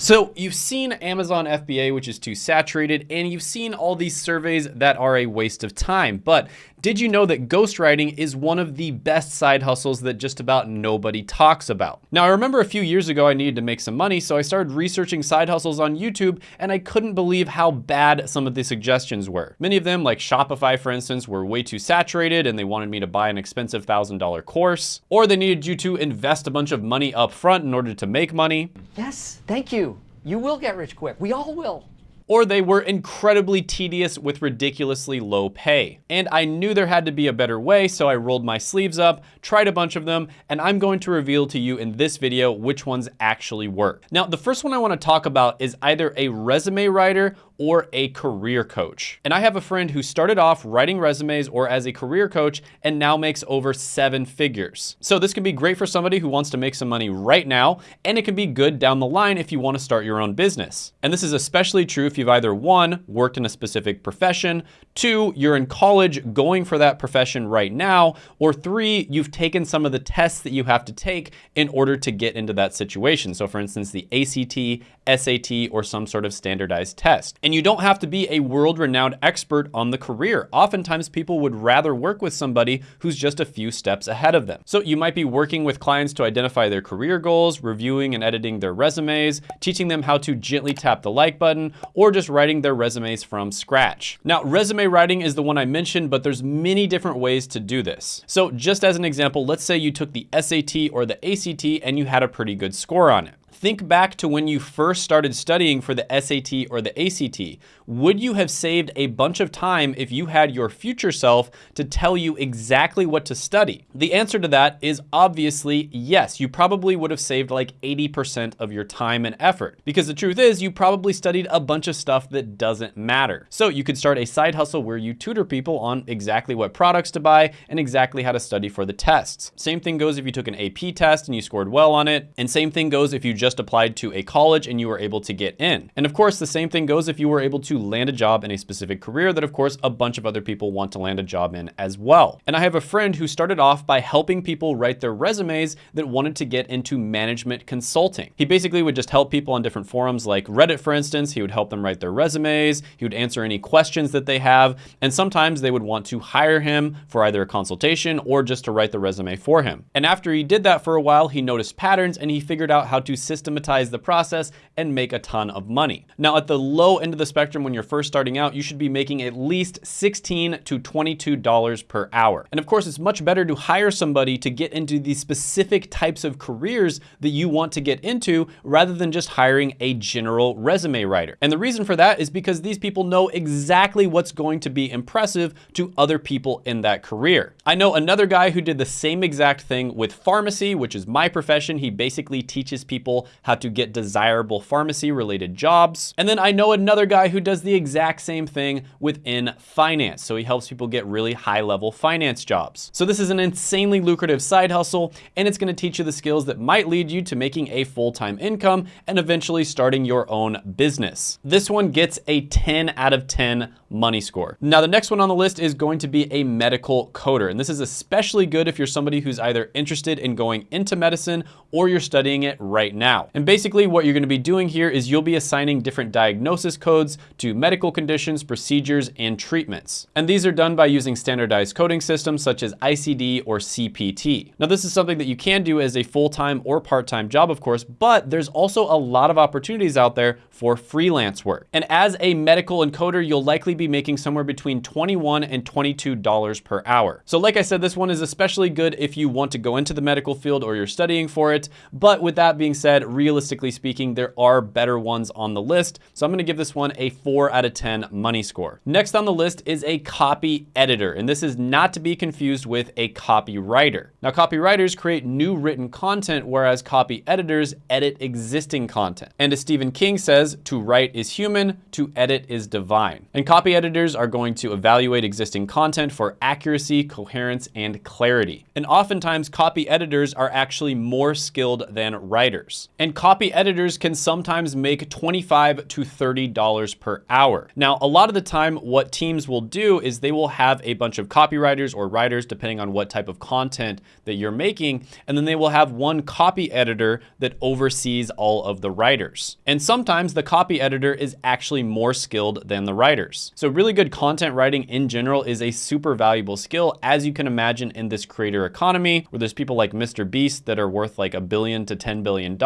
So you've seen Amazon FBA, which is too saturated, and you've seen all these surveys that are a waste of time. But did you know that ghostwriting is one of the best side hustles that just about nobody talks about? Now, I remember a few years ago I needed to make some money, so I started researching side hustles on YouTube, and I couldn't believe how bad some of the suggestions were. Many of them, like Shopify, for instance, were way too saturated, and they wanted me to buy an expensive $1,000 course, or they needed you to invest a bunch of money up front in order to make money. Yes, thank you. You will get rich quick. We all will or they were incredibly tedious with ridiculously low pay. And I knew there had to be a better way, so I rolled my sleeves up, tried a bunch of them, and I'm going to reveal to you in this video which ones actually work. Now, the first one I wanna talk about is either a resume writer or a career coach. And I have a friend who started off writing resumes or as a career coach and now makes over seven figures. So this can be great for somebody who wants to make some money right now, and it can be good down the line if you wanna start your own business. And this is especially true if you've either one, worked in a specific profession, two, you're in college going for that profession right now, or three, you've taken some of the tests that you have to take in order to get into that situation. So for instance, the ACT, SAT, or some sort of standardized test. You don't have to be a world-renowned expert on the career. Oftentimes people would rather work with somebody who's just a few steps ahead of them. So you might be working with clients to identify their career goals, reviewing and editing their resumes, teaching them how to gently tap the like button, or just writing their resumes from scratch. Now, resume writing is the one I mentioned, but there's many different ways to do this. So just as an example, let's say you took the SAT or the ACT and you had a pretty good score on it. Think back to when you first started studying for the SAT or the ACT. Would you have saved a bunch of time if you had your future self to tell you exactly what to study? The answer to that is obviously yes. You probably would have saved like 80% of your time and effort because the truth is you probably studied a bunch of stuff that doesn't matter. So you could start a side hustle where you tutor people on exactly what products to buy and exactly how to study for the tests. Same thing goes if you took an AP test and you scored well on it. And same thing goes if you just applied to a college and you were able to get in. And of course, the same thing goes if you were able to land a job in a specific career that of course a bunch of other people want to land a job in as well. And I have a friend who started off by helping people write their resumes that wanted to get into management consulting. He basically would just help people on different forums like Reddit, for instance. He would help them write their resumes. He would answer any questions that they have. And sometimes they would want to hire him for either a consultation or just to write the resume for him. And after he did that for a while, he noticed patterns and he figured out how to systematize the process and make a ton of money. Now at the low end of the spectrum when you're first starting out, you should be making at least 16 to $22 per hour. And of course, it's much better to hire somebody to get into the specific types of careers that you want to get into rather than just hiring a general resume writer. And the reason for that is because these people know exactly what's going to be impressive to other people in that career. I know another guy who did the same exact thing with pharmacy, which is my profession. He basically teaches people how to get desirable pharmacy related jobs. And then I know another guy who does the exact same thing within finance. So he helps people get really high level finance jobs. So this is an insanely lucrative side hustle and it's gonna teach you the skills that might lead you to making a full-time income and eventually starting your own business. This one gets a 10 out of 10 money score. Now the next one on the list is going to be a medical coder. And this is especially good if you're somebody who's either interested in going into medicine or you're studying it right now. And basically what you're gonna be doing here is you'll be assigning different diagnosis codes to medical conditions, procedures, and treatments. And these are done by using standardized coding systems such as ICD or CPT. Now this is something that you can do as a full-time or part-time job, of course, but there's also a lot of opportunities out there for freelance work. And as a medical encoder, you'll likely be making somewhere between 21 and $22 per hour. So like I said, this one is especially good if you want to go into the medical field or you're studying for it. But with that being said, realistically speaking, there are better ones on the list. So I'm gonna give this one a four out of 10 money score. Next on the list is a copy editor. And this is not to be confused with a copywriter. Now copywriters create new written content, whereas copy editors edit existing content. And as Stephen King says, to write is human, to edit is divine. And copy editors are going to evaluate existing content for accuracy, coherence, and clarity. And oftentimes copy editors are actually more skilled than writers. And copy editors can sometimes make 25 to $30 per hour. Now, a lot of the time, what teams will do is they will have a bunch of copywriters or writers, depending on what type of content that you're making, and then they will have one copy editor that oversees all of the writers. And sometimes the copy editor is actually more skilled than the writers. So really good content writing in general is a super valuable skill, as you can imagine in this creator economy, where there's people like Mr. Beast that are worth like a billion to $10 billion.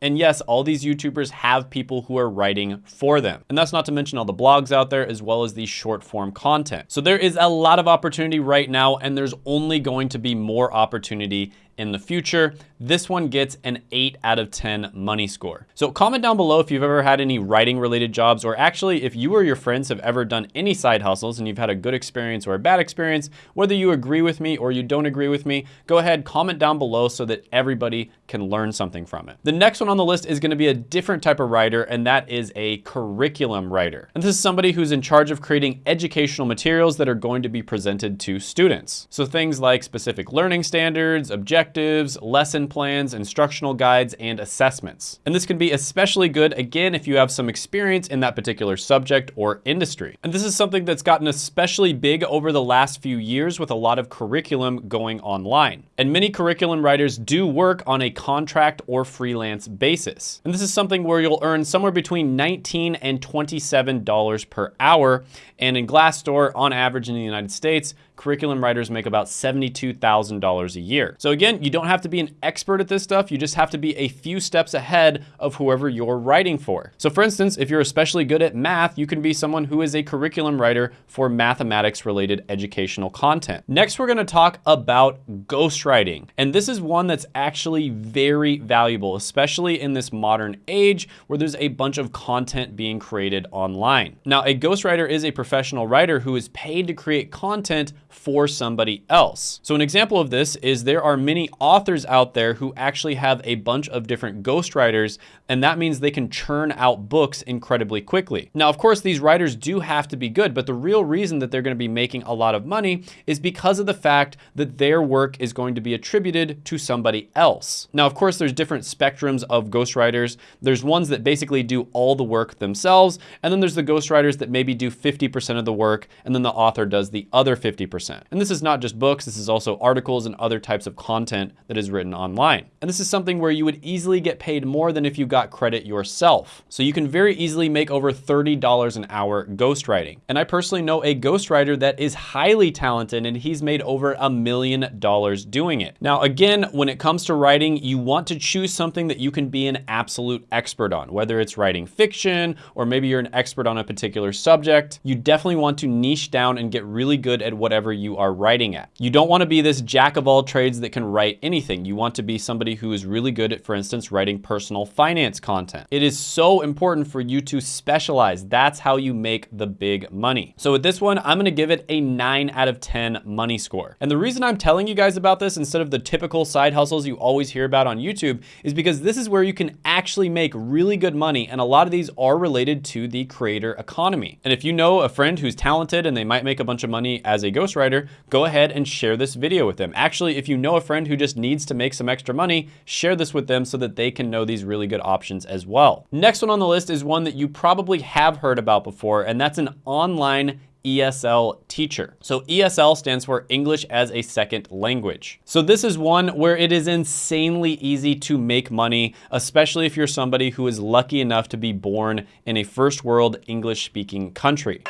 And yes, all these YouTubers have people who are writing for them. And that's not to mention all the blogs out there, as well as the short form content. So there is a lot of opportunity right now, and there's only going to be more opportunity in the future. This one gets an 8 out of 10 money score. So comment down below if you've ever had any writing related jobs or actually if you or your friends have ever done any side hustles and you've had a good experience or a bad experience, whether you agree with me or you don't agree with me, go ahead, comment down below so that everybody can learn something from it. The next one on the list is gonna be a different type of writer and that is a curriculum writer. And this is somebody who's in charge of creating educational materials that are going to be presented to students. So things like specific learning standards, objectives, objectives, lesson plans, instructional guides, and assessments. And this can be especially good, again, if you have some experience in that particular subject or industry. And this is something that's gotten especially big over the last few years with a lot of curriculum going online. And many curriculum writers do work on a contract or freelance basis. And this is something where you'll earn somewhere between 19 and $27 per hour. And in Glassdoor, on average in the United States, curriculum writers make about $72,000 a year. So again, you don't have to be an expert at this stuff. You just have to be a few steps ahead of whoever you're writing for. So for instance, if you're especially good at math, you can be someone who is a curriculum writer for mathematics related educational content. Next, we're gonna talk about ghostwriting. And this is one that's actually very valuable, especially in this modern age where there's a bunch of content being created online. Now, a ghostwriter is a professional writer who is paid to create content for somebody else. So an example of this is there are many authors out there who actually have a bunch of different ghostwriters, and that means they can churn out books incredibly quickly. Now, of course, these writers do have to be good, but the real reason that they're gonna be making a lot of money is because of the fact that their work is going to be attributed to somebody else. Now, of course, there's different spectrums of ghostwriters. There's ones that basically do all the work themselves, and then there's the ghostwriters that maybe do 50% of the work, and then the author does the other 50%. And this is not just books, this is also articles and other types of content that is written online. And this is something where you would easily get paid more than if you got credit yourself. So you can very easily make over $30 an hour ghostwriting. And I personally know a ghostwriter that is highly talented and he's made over a million dollars doing it. Now, again, when it comes to writing, you want to choose something that you can be an absolute expert on, whether it's writing fiction or maybe you're an expert on a particular subject. You definitely want to niche down and get really good at whatever whatever you are writing at. You don't want to be this jack of all trades that can write anything. You want to be somebody who is really good at, for instance, writing personal finance content. It is so important for you to specialize. That's how you make the big money. So with this one, I'm gonna give it a nine out of 10 money score. And the reason I'm telling you guys about this instead of the typical side hustles you always hear about on YouTube is because this is where you can actually make really good money. And a lot of these are related to the creator economy. And if you know a friend who's talented and they might make a bunch of money as a ghostwriter, ghostwriter, go ahead and share this video with them. Actually, if you know a friend who just needs to make some extra money, share this with them so that they can know these really good options as well. Next one on the list is one that you probably have heard about before, and that's an online ESL teacher. So ESL stands for English as a Second Language. So this is one where it is insanely easy to make money, especially if you're somebody who is lucky enough to be born in a first world English speaking country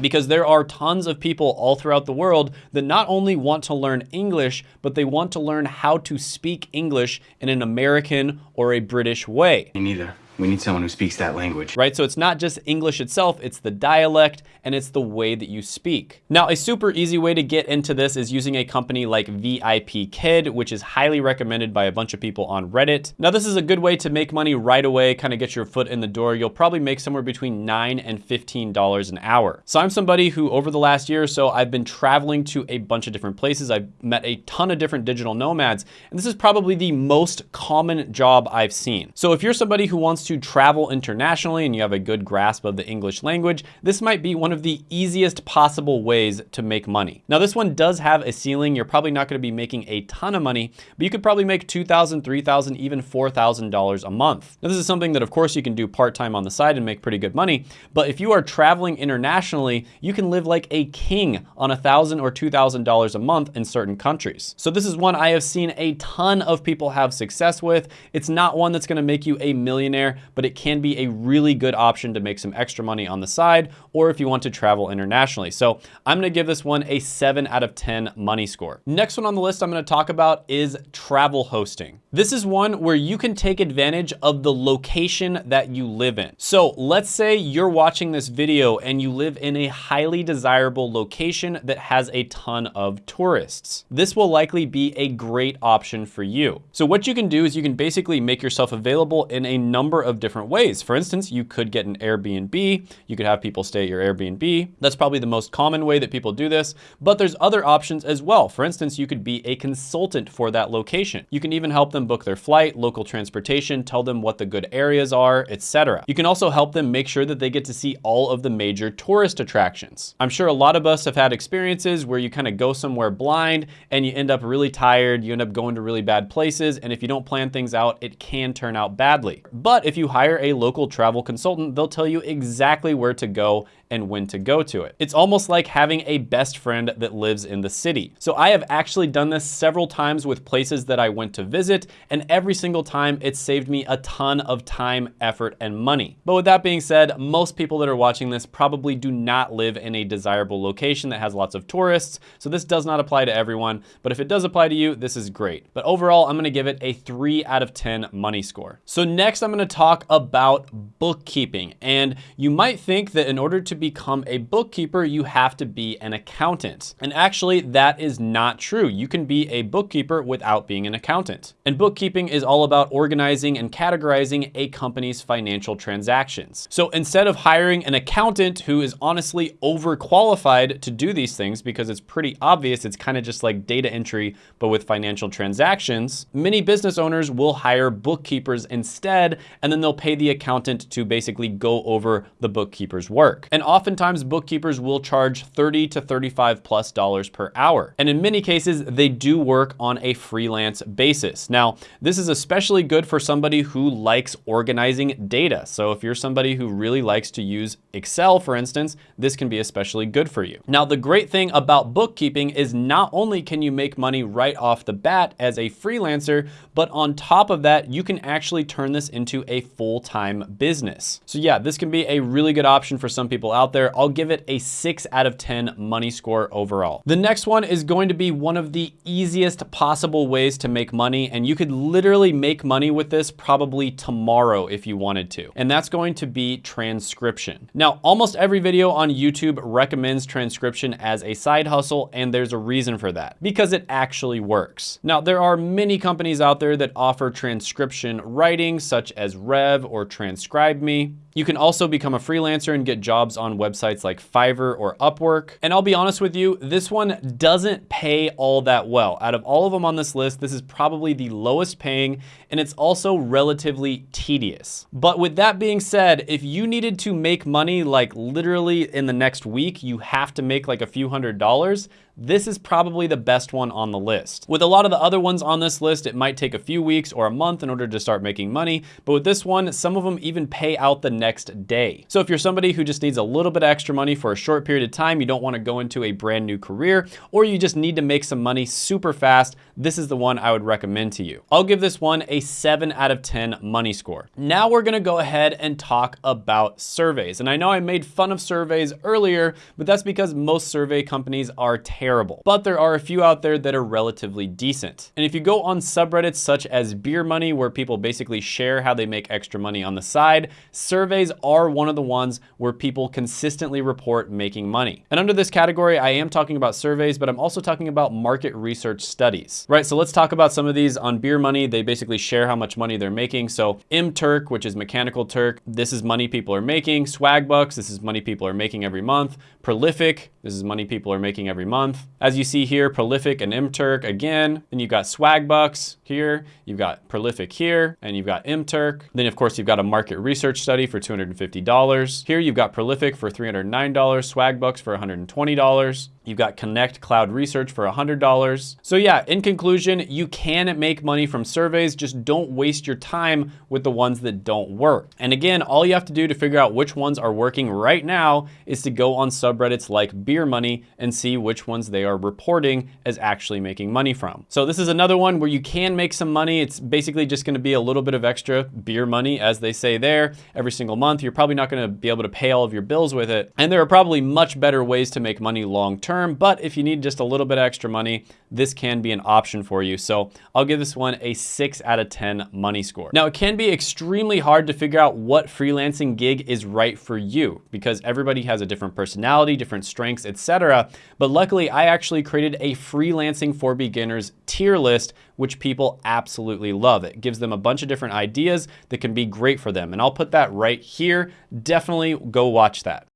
because there are tons of people all throughout the world that not only want to learn English, but they want to learn how to speak English in an American or a British way. Me neither. We need someone who speaks that language. Right, so it's not just English itself, it's the dialect and it's the way that you speak. Now, a super easy way to get into this is using a company like VIPKid, which is highly recommended by a bunch of people on Reddit. Now, this is a good way to make money right away, kind of get your foot in the door. You'll probably make somewhere between nine and $15 an hour. So I'm somebody who over the last year or so, I've been traveling to a bunch of different places. I've met a ton of different digital nomads, and this is probably the most common job I've seen. So if you're somebody who wants to travel internationally and you have a good grasp of the English language, this might be one of the easiest possible ways to make money. Now this one does have a ceiling. You're probably not gonna be making a ton of money, but you could probably make $2,000, $3,000, even $4,000 a month. Now this is something that of course you can do part-time on the side and make pretty good money, but if you are traveling internationally, you can live like a king on 1,000 or $2,000 a month in certain countries. So this is one I have seen a ton of people have success with. It's not one that's gonna make you a millionaire, but it can be a really good option to make some extra money on the side, or if you want to travel internationally. So I'm gonna give this one a seven out of 10 money score. Next one on the list I'm gonna talk about is travel hosting. This is one where you can take advantage of the location that you live in. So let's say you're watching this video and you live in a highly desirable location that has a ton of tourists. This will likely be a great option for you. So what you can do is you can basically make yourself available in a number of different ways. For instance, you could get an Airbnb. You could have people stay at your Airbnb. That's probably the most common way that people do this, but there's other options as well. For instance, you could be a consultant for that location. You can even help them book their flight, local transportation, tell them what the good areas are, etc. You can also help them make sure that they get to see all of the major tourist attractions. I'm sure a lot of us have had experiences where you kind of go somewhere blind and you end up really tired, you end up going to really bad places, and if you don't plan things out, it can turn out badly. But if you hire a local travel consultant, they'll tell you exactly where to go and when to go to it. It's almost like having a best friend that lives in the city. So I have actually done this several times with places that I went to visit, and every single time it saved me a ton of time, effort, and money. But with that being said, most people that are watching this probably do not live in a desirable location that has lots of tourists, so this does not apply to everyone, but if it does apply to you, this is great. But overall, I'm gonna give it a three out of 10 money score. So next I'm gonna talk about bookkeeping, and you might think that in order to become a bookkeeper, you have to be an accountant. And actually, that is not true. You can be a bookkeeper without being an accountant. And bookkeeping is all about organizing and categorizing a company's financial transactions. So instead of hiring an accountant who is honestly overqualified to do these things because it's pretty obvious, it's kind of just like data entry, but with financial transactions, many business owners will hire bookkeepers instead, and then they'll pay the accountant to basically go over the bookkeeper's work. And oftentimes bookkeepers will charge 30 to 35 plus dollars per hour. And in many cases, they do work on a freelance basis. Now, this is especially good for somebody who likes organizing data. So if you're somebody who really likes to use Excel, for instance, this can be especially good for you. Now, the great thing about bookkeeping is not only can you make money right off the bat as a freelancer, but on top of that, you can actually turn this into a full-time business. So yeah, this can be a really good option for some people out there. I'll give it a six out of 10 money score overall. The next one is going to be one of the easiest possible ways to make money. And you could literally make money with this probably tomorrow if you wanted to. And that's going to be transcription. Now, almost every video on YouTube recommends transcription as a side hustle. And there's a reason for that because it actually works. Now, there are many companies out there that offer transcription writing such as Rev or TranscribeMe. You can also become a freelancer and get jobs on websites like Fiverr or Upwork. And I'll be honest with you, this one doesn't pay all that well. Out of all of them on this list, this is probably the lowest paying and it's also relatively tedious. But with that being said, if you needed to make money like literally in the next week, you have to make like a few hundred dollars, this is probably the best one on the list. With a lot of the other ones on this list, it might take a few weeks or a month in order to start making money, but with this one, some of them even pay out the next day. So if you're somebody who just needs a little bit extra money for a short period of time, you don't wanna go into a brand new career, or you just need to make some money super fast, this is the one I would recommend to you. I'll give this one a seven out of 10 money score. Now we're gonna go ahead and talk about surveys. And I know I made fun of surveys earlier, but that's because most survey companies are terrible. But there are a few out there that are relatively decent. And if you go on subreddits such as Beer Money, where people basically share how they make extra money on the side, surveys are one of the ones where people consistently report making money. And under this category, I am talking about surveys, but I'm also talking about market research studies, right? So let's talk about some of these on Beer Money. They basically share how much money they're making. So MTurk, which is Mechanical Turk, this is money people are making. Swagbucks, this is money people are making every month. Prolific, this is money people are making every month. Month. As you see here, Prolific and Mturk again. Then you've got Swagbucks here. You've got Prolific here, and you've got Mturk. Then of course you've got a market research study for $250. Here you've got Prolific for $309, Swagbucks for $120. You've got Connect Cloud Research for $100. So yeah, in conclusion, you can make money from surveys, just don't waste your time with the ones that don't work. And again, all you have to do to figure out which ones are working right now is to go on subreddits like Beer Money and see which ones they are reporting as actually making money from. So this is another one where you can make some money. It's basically just gonna be a little bit of extra beer money, as they say there, every single month. You're probably not gonna be able to pay all of your bills with it. And there are probably much better ways to make money long term term, but if you need just a little bit extra money, this can be an option for you. So I'll give this one a six out of 10 money score. Now it can be extremely hard to figure out what freelancing gig is right for you because everybody has a different personality, different strengths, etc. But luckily I actually created a freelancing for beginners tier list, which people absolutely love. It gives them a bunch of different ideas that can be great for them. And I'll put that right here. Definitely go watch that.